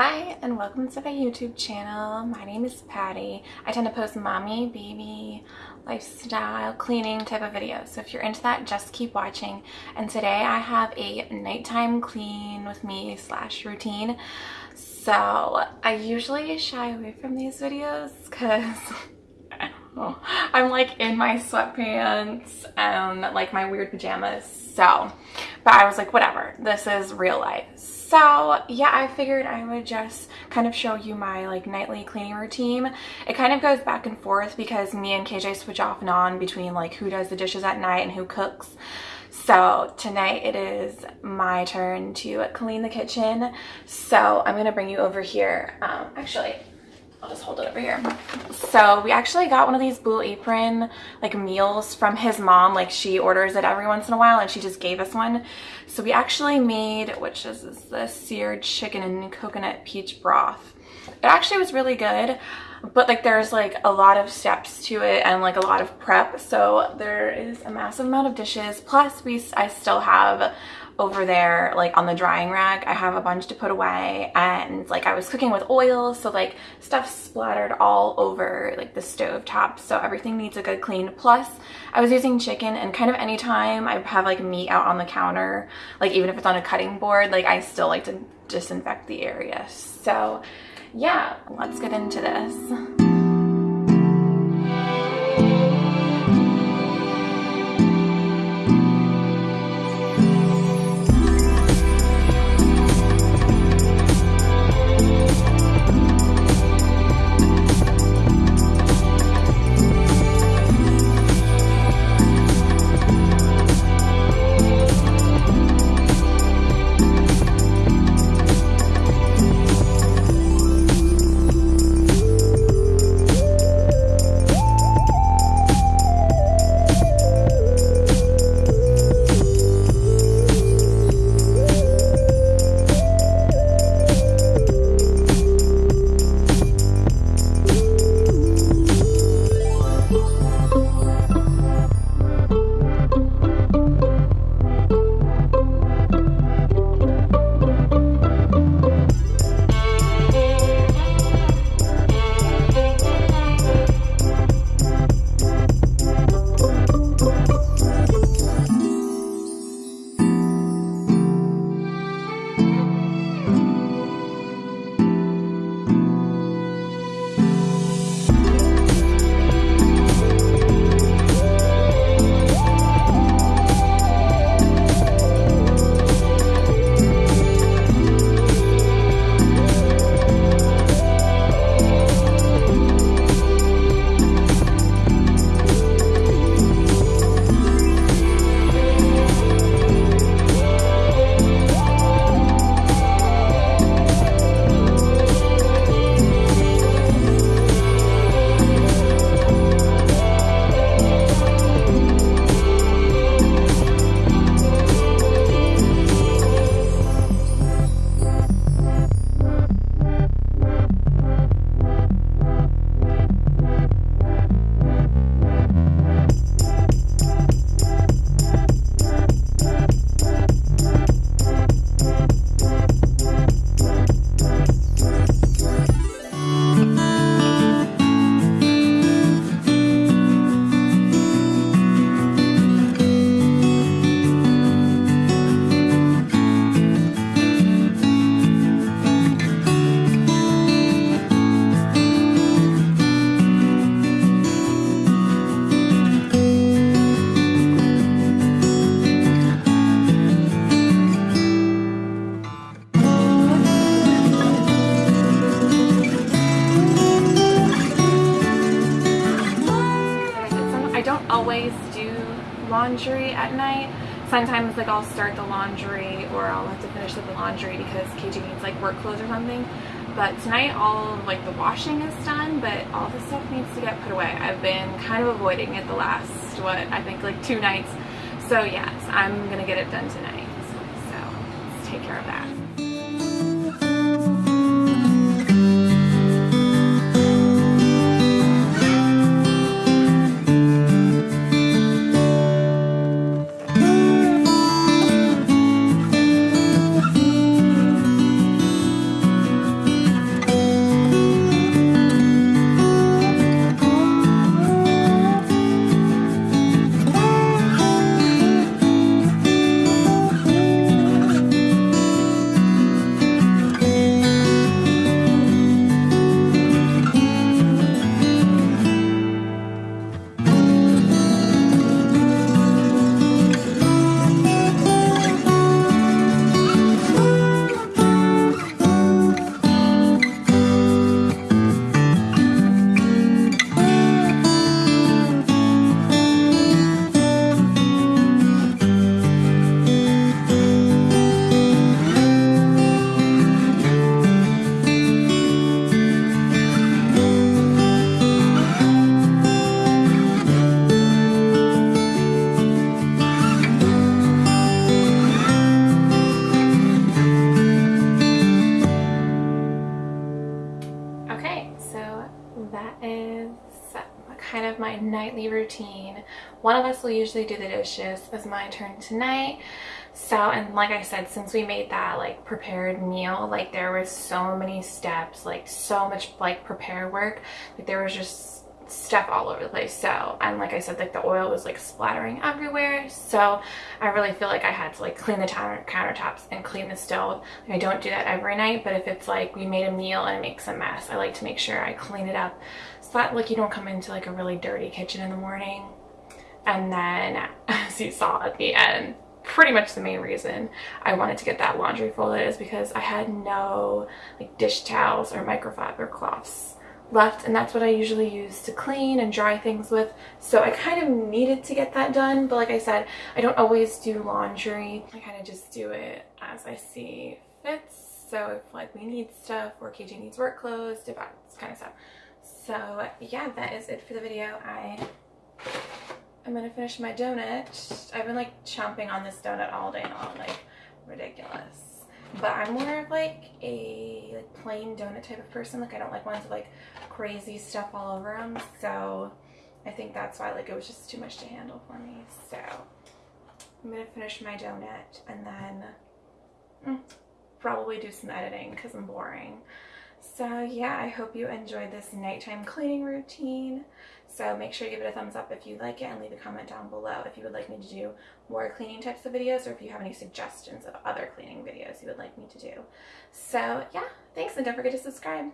Hi and welcome to my YouTube channel. My name is Patty. I tend to post mommy, baby, lifestyle, cleaning type of videos. So if you're into that, just keep watching. And today I have a nighttime clean with me slash routine. So I usually shy away from these videos because I'm like in my sweatpants and like my weird pajamas. So, but I was like, whatever, this is real life. So yeah, I figured I would just kind of show you my like nightly cleaning routine. It kind of goes back and forth because me and KJ switch off and on between like who does the dishes at night and who cooks. So tonight it is my turn to clean the kitchen. So I'm gonna bring you over here. Um, actually, I'll just hold it over here. So we actually got one of these Blue Apron like meals from his mom. Like she orders it every once in a while and she just gave us one. So we actually made, which is the seared chicken and coconut peach broth. It actually was really good, but like there's like a lot of steps to it and like a lot of prep. So there is a massive amount of dishes. Plus we, I still have over there like on the drying rack I have a bunch to put away. And like I was cooking with oil so like stuff splattered all over like the stove top so everything needs a good clean. Plus I was using chicken and kind of anytime I have like meat out on the counter like even if it's on a cutting board like I still like to disinfect the area. So yeah let's get into this laundry at night. Sometimes like I'll start the laundry or I'll have to finish the laundry because KJ needs like work clothes or something. But tonight all of like the washing is done, but all the stuff needs to get put away. I've been kind of avoiding it the last, what, I think like two nights. So yes, I'm gonna get it done tonight. So let's take care of that. Routine. One of us will usually do the dishes. It's my turn tonight. So, and like I said, since we made that like prepared meal, like there was so many steps, like so much like prepare work. Like there was just stuff all over the place. So and like I said like the oil was like splattering everywhere. So I really feel like I had to like clean the countertops and clean the stove. I don't do that every night but if it's like we made a meal and it makes a mess I like to make sure I clean it up so that like you don't come into like a really dirty kitchen in the morning. And then as you saw at the end pretty much the main reason I wanted to get that laundry folded is because I had no like dish towels or microfiber cloths left and that's what I usually use to clean and dry things with. So I kind of needed to get that done but like I said I don't always do laundry. I kind of just do it as I see fits. So if like we need stuff or KJ needs work clothes that kind of stuff. So yeah that is it for the video. I I'm gonna finish my donut. I've been like chomping on this donut all day long like ridiculous but I'm more of like a like plain donut type of person. Like I don't like ones with like crazy stuff all over them. So I think that's why like it was just too much to handle for me. So I'm gonna finish my donut and then mm, probably do some editing because I'm boring. So yeah, I hope you enjoyed this nighttime cleaning routine. So make sure you give it a thumbs up if you like it and leave a comment down below if you would like me to do more cleaning types of videos or if you have any suggestions of other cleaning videos you would like me to do. So yeah, thanks and don't forget to subscribe.